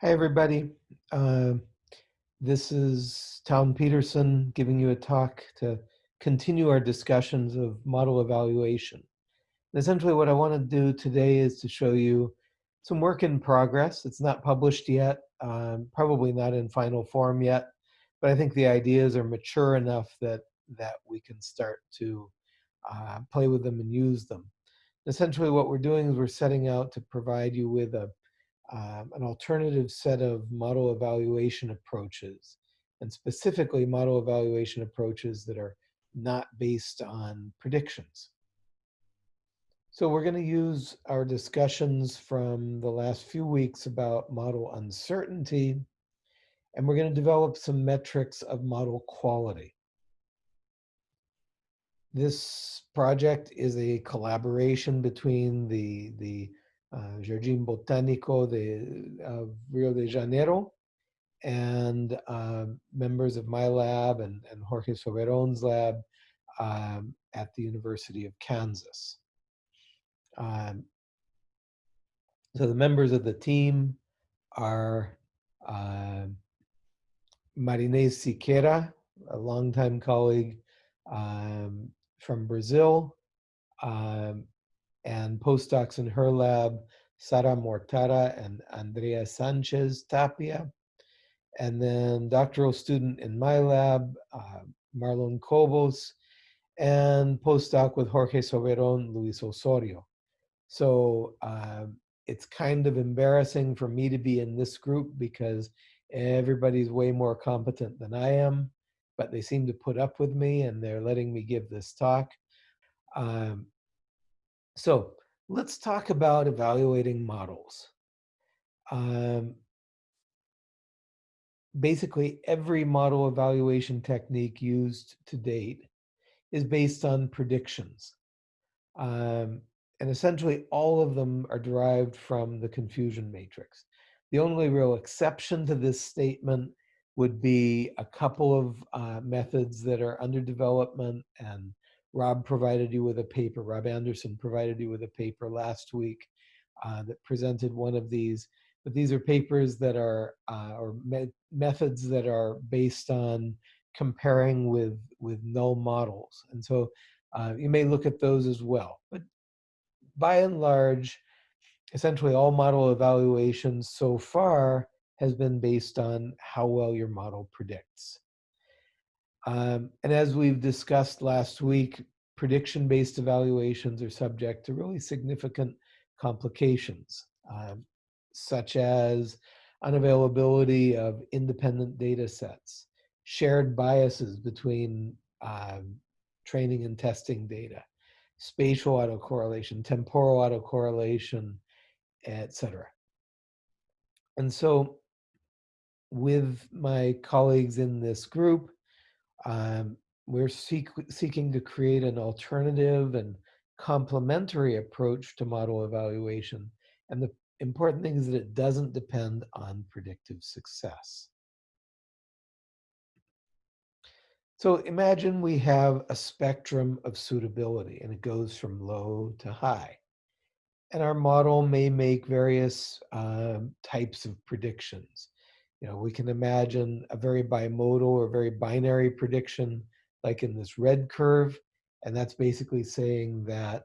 Hi, everybody. Uh, this is Town Peterson giving you a talk to continue our discussions of model evaluation. And essentially what I want to do today is to show you some work in progress. It's not published yet, um, probably not in final form yet, but I think the ideas are mature enough that, that we can start to uh, play with them and use them. Essentially what we're doing is we're setting out to provide you with a um, an alternative set of model evaluation approaches, and specifically model evaluation approaches that are not based on predictions. So we're going to use our discussions from the last few weeks about model uncertainty, and we're going to develop some metrics of model quality. This project is a collaboration between the, the uh, Jardim Botânico de uh, Rio de Janeiro, and uh, members of my lab and, and Jorge Soberon's lab um, at the University of Kansas. Um, so the members of the team are uh, Marinez Siqueira, a longtime colleague um, from Brazil, um, and postdocs in her lab, Sara Mortara and Andrea Sanchez Tapia. And then doctoral student in my lab, uh, Marlon Cobos, and postdoc with Jorge Soberon, Luis Osorio. So uh, it's kind of embarrassing for me to be in this group because everybody's way more competent than I am, but they seem to put up with me and they're letting me give this talk. Um, so let's talk about evaluating models. Um, basically, every model evaluation technique used to date is based on predictions. Um, and essentially, all of them are derived from the confusion matrix. The only real exception to this statement would be a couple of uh, methods that are under development and Rob provided you with a paper, Rob Anderson provided you with a paper last week uh, that presented one of these. But these are papers that are, uh, or me methods that are based on comparing with, with null models. And so uh, you may look at those as well. But by and large, essentially all model evaluations so far has been based on how well your model predicts. Um, and as we've discussed last week, prediction-based evaluations are subject to really significant complications, um, such as unavailability of independent data sets, shared biases between um, training and testing data, spatial autocorrelation, temporal autocorrelation, etc. And so with my colleagues in this group, um, we're seek, seeking to create an alternative and complementary approach to model evaluation. And the important thing is that it doesn't depend on predictive success. So imagine we have a spectrum of suitability and it goes from low to high. And our model may make various um, types of predictions. You know, we can imagine a very bimodal or very binary prediction, like in this red curve. And that's basically saying that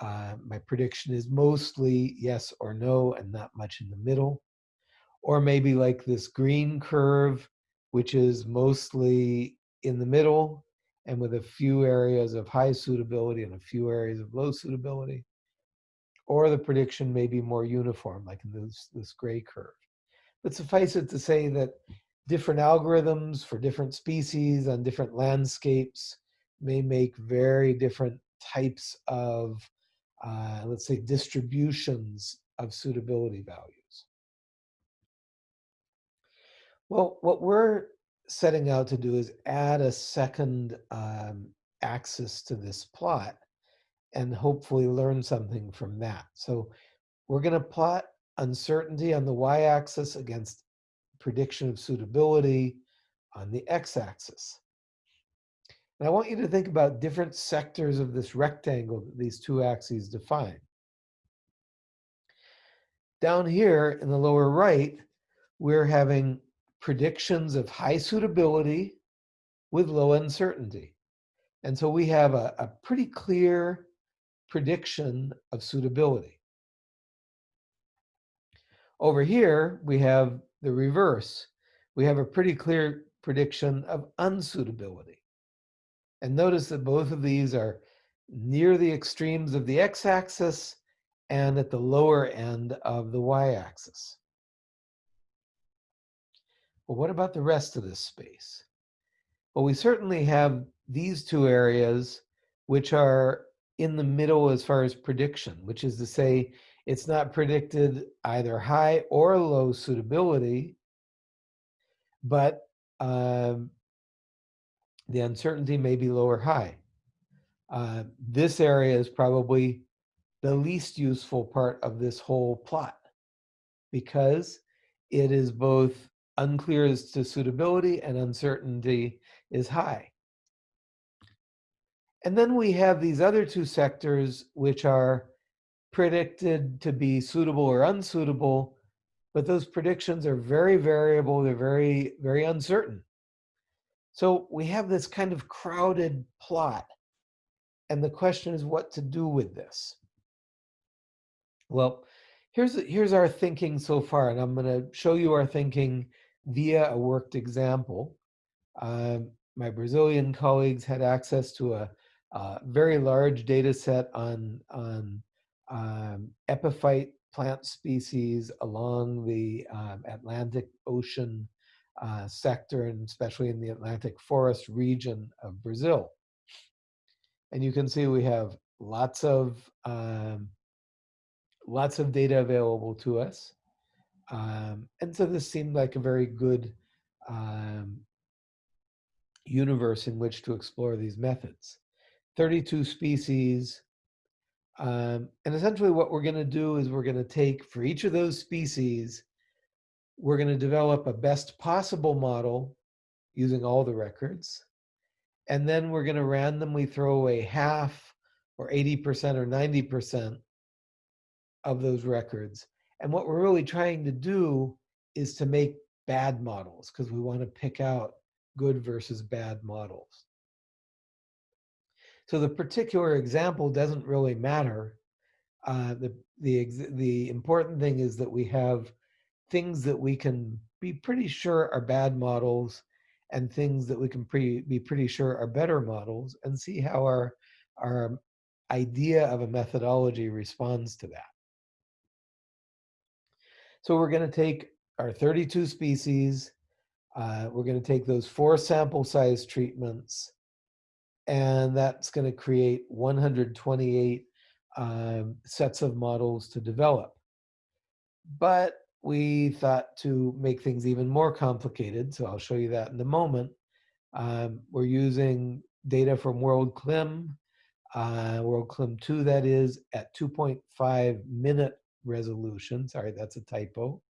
uh, my prediction is mostly yes or no and not much in the middle. Or maybe like this green curve, which is mostly in the middle and with a few areas of high suitability and a few areas of low suitability. Or the prediction may be more uniform, like in this, this gray curve. But suffice it to say that different algorithms for different species on different landscapes may make very different types of, uh, let's say, distributions of suitability values. Well, what we're setting out to do is add a second um, axis to this plot and hopefully learn something from that. So we're going to plot uncertainty on the y-axis against prediction of suitability on the x-axis. And I want you to think about different sectors of this rectangle that these two axes define. Down here in the lower right, we're having predictions of high suitability with low uncertainty. And so we have a, a pretty clear prediction of suitability. Over here, we have the reverse. We have a pretty clear prediction of unsuitability. And notice that both of these are near the extremes of the x-axis and at the lower end of the y-axis. Well, what about the rest of this space? Well, we certainly have these two areas which are in the middle as far as prediction, which is to say it's not predicted either high or low suitability, but um, the uncertainty may be low or high. Uh, this area is probably the least useful part of this whole plot because it is both unclear as to suitability and uncertainty is high. And then we have these other two sectors which are predicted to be suitable or unsuitable, but those predictions are very variable, they're very, very uncertain. So we have this kind of crowded plot. And the question is what to do with this. Well, here's, here's our thinking so far, and I'm going to show you our thinking via a worked example. Um, my Brazilian colleagues had access to a, a very large data set on, on um, epiphyte plant species along the um, Atlantic Ocean uh, sector and especially in the Atlantic forest region of Brazil. And you can see we have lots of um, lots of data available to us. Um, and so this seemed like a very good um, universe in which to explore these methods. 32 species. Um, and essentially what we're going to do is we're going to take for each of those species, we're going to develop a best possible model using all the records. And then we're going to randomly throw away half or 80% or 90% of those records. And what we're really trying to do is to make bad models because we want to pick out good versus bad models. So the particular example doesn't really matter. Uh, the, the, the important thing is that we have things that we can be pretty sure are bad models and things that we can pre, be pretty sure are better models and see how our, our idea of a methodology responds to that. So we're going to take our 32 species, uh, we're going to take those four sample size treatments, and that's going to create 128 um, sets of models to develop. But we thought to make things even more complicated, so I'll show you that in a moment. Um, we're using data from WorldClim, uh, WorldClim 2 that is, at 2.5 minute resolution. Sorry, that's a typo.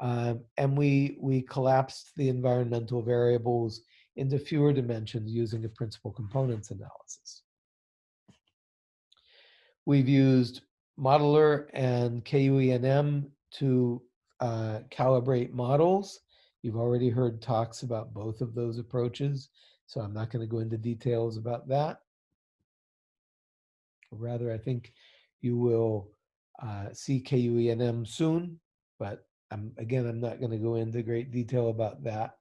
Um, and we, we collapsed the environmental variables into fewer dimensions using a principal components analysis. We've used modleR and KUENM to uh, calibrate models. You've already heard talks about both of those approaches, so I'm not going to go into details about that. Rather, I think you will uh, see KUENM soon, but I'm, again, I'm not going to go into great detail about that.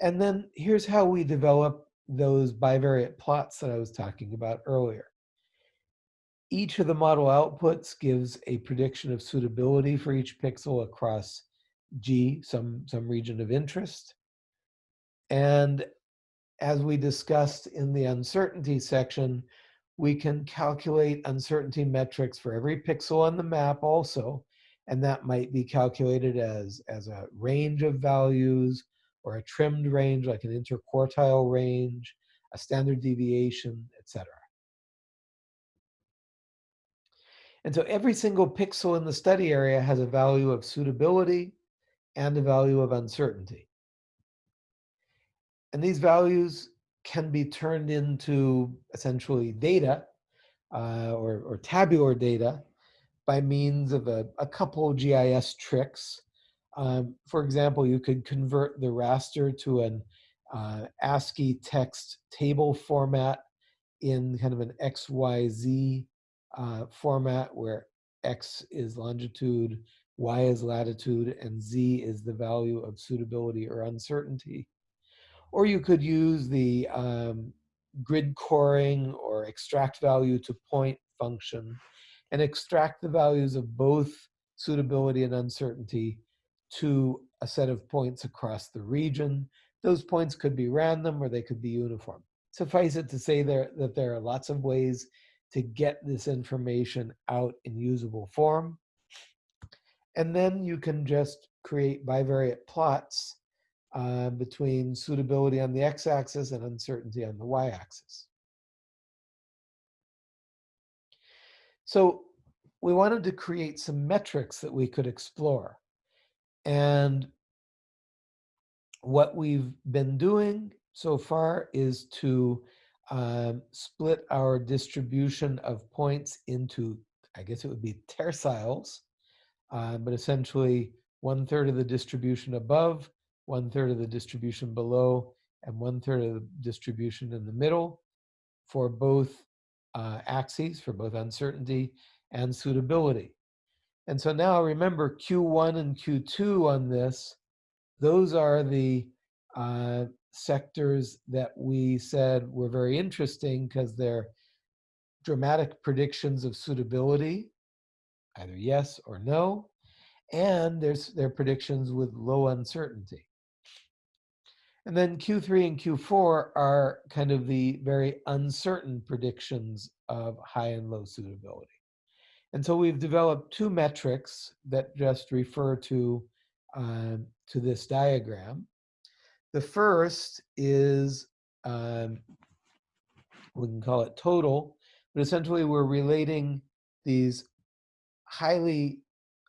And then here's how we develop those bivariate plots that I was talking about earlier. Each of the model outputs gives a prediction of suitability for each pixel across G, some, some region of interest. And as we discussed in the uncertainty section, we can calculate uncertainty metrics for every pixel on the map also, and that might be calculated as, as a range of values or a trimmed range like an interquartile range, a standard deviation, etc. And so every single pixel in the study area has a value of suitability and a value of uncertainty. And these values can be turned into essentially data uh, or, or, tabular data by means of a, a couple GIS tricks. Um, for example, you could convert the raster to an uh, ASCII text table format in kind of an XYZ uh, format where X is longitude, Y is latitude, and Z is the value of suitability or uncertainty. Or you could use the um, grid coring or extract value to point function and extract the values of both suitability and uncertainty to a set of points across the region. Those points could be random or they could be uniform. Suffice it to say there, that there are lots of ways to get this information out in usable form. And then you can just create bivariate plots uh, between suitability on the x-axis and uncertainty on the y-axis. So we wanted to create some metrics that we could explore. And what we've been doing so far is to um, split our distribution of points into, I guess it would be terciles, uh, but essentially one third of the distribution above, one third of the distribution below, and one third of the distribution in the middle for both uh, axes, for both uncertainty and suitability. And so now remember Q1 and Q2 on this, those are the uh, sectors that we said were very interesting because they're dramatic predictions of suitability, either yes or no, and there's their predictions with low uncertainty. And then Q3 and Q4 are kind of the very uncertain predictions of high and low suitability. And so we've developed two metrics that just refer to, uh, to this diagram. The first is, um, we can call it total, but essentially we're relating these highly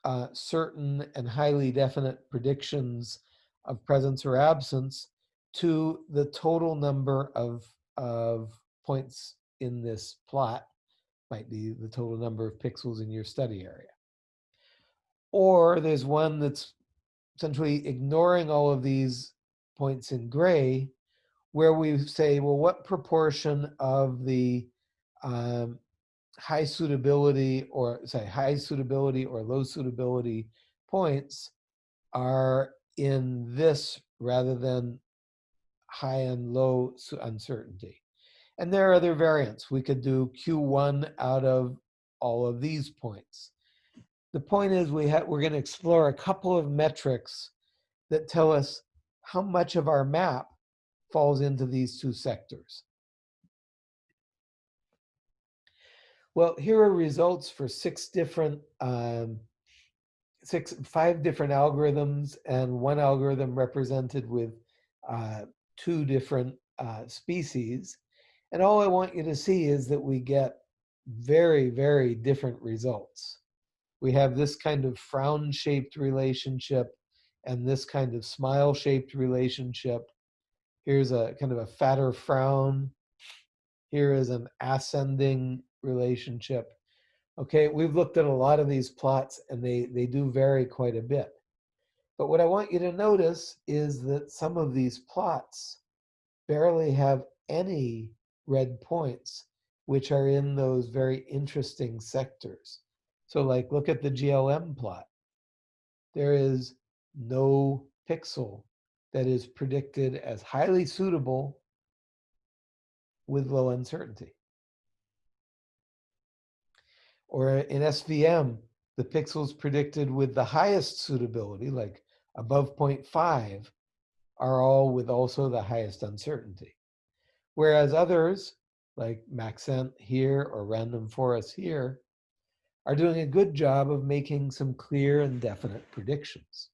uh, certain and highly definite predictions of presence or absence to the total number of, of points in this plot, might be the total number of pixels in your study area. Or there's one that's essentially ignoring all of these points in gray, where we say, well, what proportion of the um, high suitability or say high suitability or low suitability points are in this rather than high and low uncertainty. And there are other variants. We could do Q1 out of all of these points. The point is we we're going to explore a couple of metrics that tell us how much of our map falls into these two sectors. Well, here are results for six different um, six, five different algorithms and one algorithm represented with uh, two different uh, species. And all I want you to see is that we get very, very different results. We have this kind of frown-shaped relationship and this kind of smile-shaped relationship. Here's a kind of a fatter frown. Here is an ascending relationship. Okay, we've looked at a lot of these plots and they, they do vary quite a bit. But what I want you to notice is that some of these plots barely have any red points, which are in those very interesting sectors. So like, look at the GLM plot. There is no pixel that is predicted as highly suitable with low uncertainty. Or in SVM, the pixels predicted with the highest suitability, like above 0.5 are all with also the highest uncertainty. Whereas others, like Maxent here or Random Forest here, are doing a good job of making some clear and definite predictions.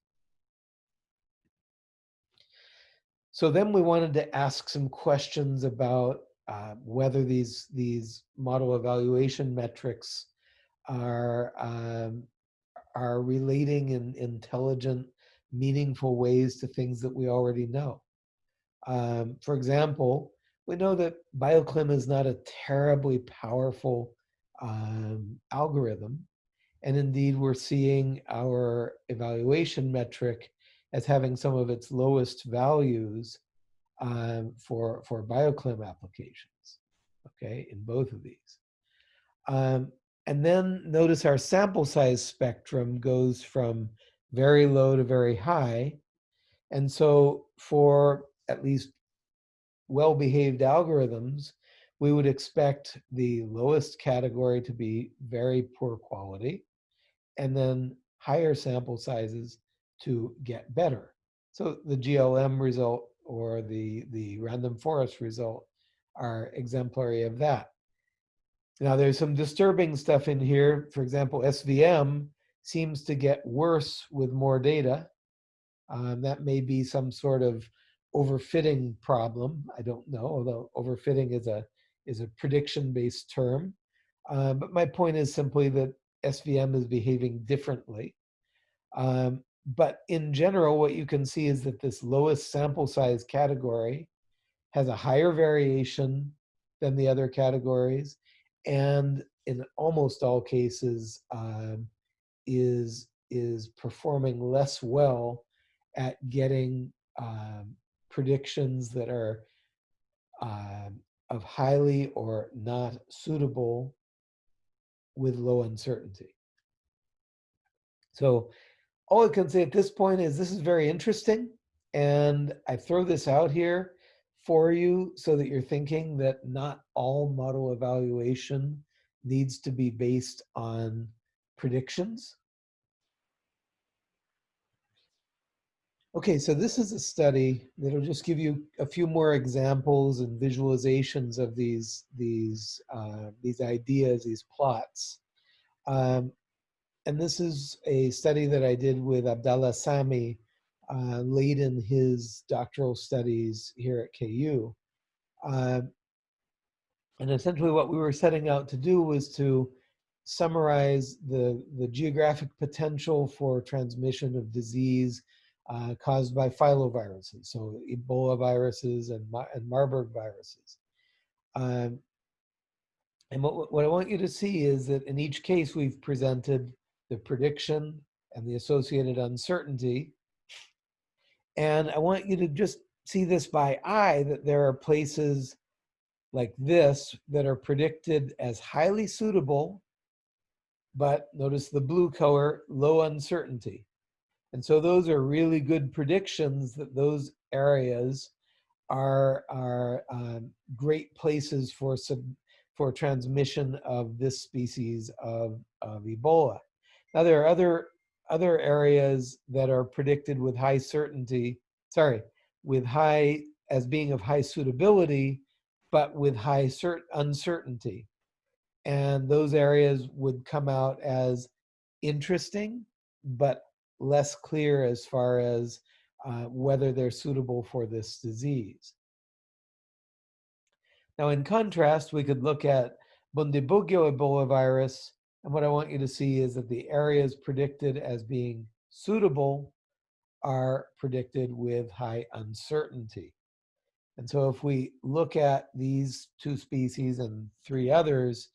So then we wanted to ask some questions about uh, whether these, these model evaluation metrics are, um, are relating in intelligent meaningful ways to things that we already know. Um, for example, we know that BioClim is not a terribly powerful um, algorithm. And indeed, we're seeing our evaluation metric as having some of its lowest values um, for, for bioclim applications, okay, in both of these. Um, and then notice our sample size spectrum goes from very low to very high. And so for at least well-behaved algorithms, we would expect the lowest category to be very poor quality, and then higher sample sizes to get better. So the GLM result or the, the random forest result are exemplary of that. Now there's some disturbing stuff in here. For example, SVM seems to get worse with more data. Um, that may be some sort of overfitting problem. I don't know, although overfitting is a is a prediction-based term. Uh, but my point is simply that SVM is behaving differently. Um, but in general, what you can see is that this lowest sample size category has a higher variation than the other categories, and in almost all cases um, is is performing less well at getting um, predictions that are um, of highly or not suitable with low uncertainty. So all I can say at this point is this is very interesting. And I throw this out here for you so that you're thinking that not all model evaluation needs to be based on predictions. Okay, so this is a study that'll just give you a few more examples and visualizations of these these uh, these ideas, these plots. Um, and this is a study that I did with Abdallah Samy uh, late in his doctoral studies here at KU. Uh, and essentially what we were setting out to do was to summarize the, the geographic potential for transmission of disease uh, caused by filoviruses, so Ebola viruses and, and Marburg viruses. Um, and what, what I want you to see is that in each case we've presented the prediction and the associated uncertainty. And I want you to just see this by eye that there are places like this that are predicted as highly suitable, but notice the blue color, low uncertainty. And so those are really good predictions that those areas are, are um, great places for, sub, for transmission of this species of, of Ebola. Now there are other, other areas that are predicted with high certainty, sorry, with high, as being of high suitability, but with high cert uncertainty. And those areas would come out as interesting, but less clear as far as uh, whether they're suitable for this disease. Now, in contrast, we could look at Bundibugyo Ebola virus, and what I want you to see is that the areas predicted as being suitable are predicted with high uncertainty. And so if we look at these two species and three others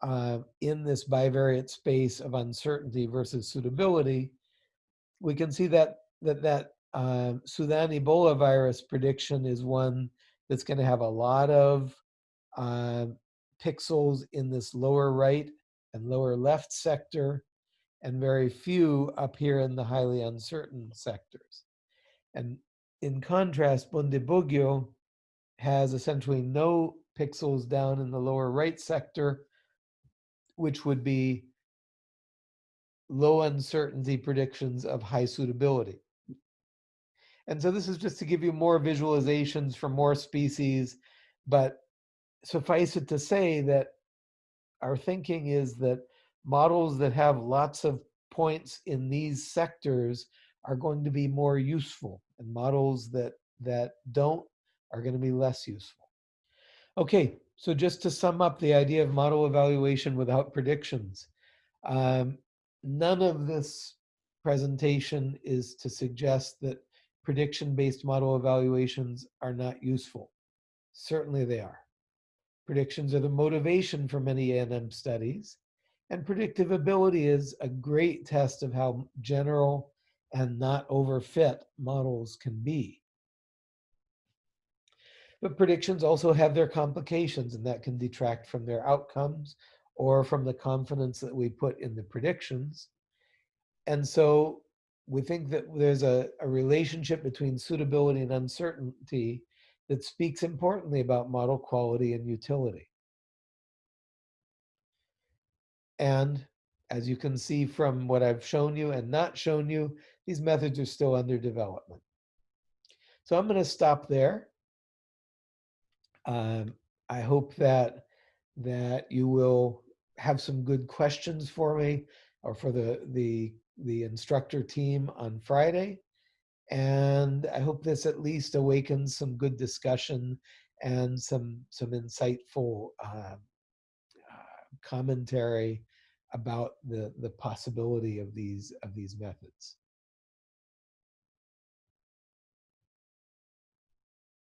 uh, in this bivariate space of uncertainty versus suitability, we can see that that that um, Sudan Ebola virus prediction is one that's going to have a lot of uh, pixels in this lower right and lower left sector, and very few up here in the highly uncertain sectors. And in contrast, Bundibugyo has essentially no pixels down in the lower right sector, which would be low uncertainty predictions of high suitability. And so this is just to give you more visualizations for more species, but suffice it to say that our thinking is that models that have lots of points in these sectors are going to be more useful and models that that don't are going to be less useful. Okay, so just to sum up the idea of model evaluation without predictions. Um, none of this presentation is to suggest that prediction-based model evaluations are not useful. Certainly they are. Predictions are the motivation for many ENM studies, And predictive ability is a great test of how general and not overfit models can be. But predictions also have their complications and that can detract from their outcomes or from the confidence that we put in the predictions. And so we think that there's a, a relationship between suitability and uncertainty that speaks importantly about model quality and utility. And as you can see from what I've shown you and not shown you, these methods are still under development. So I'm going to stop there. Um, I hope that that you will have some good questions for me or for the the the instructor team on Friday. And I hope this at least awakens some good discussion and some some insightful uh, commentary about the the possibility of these of these methods.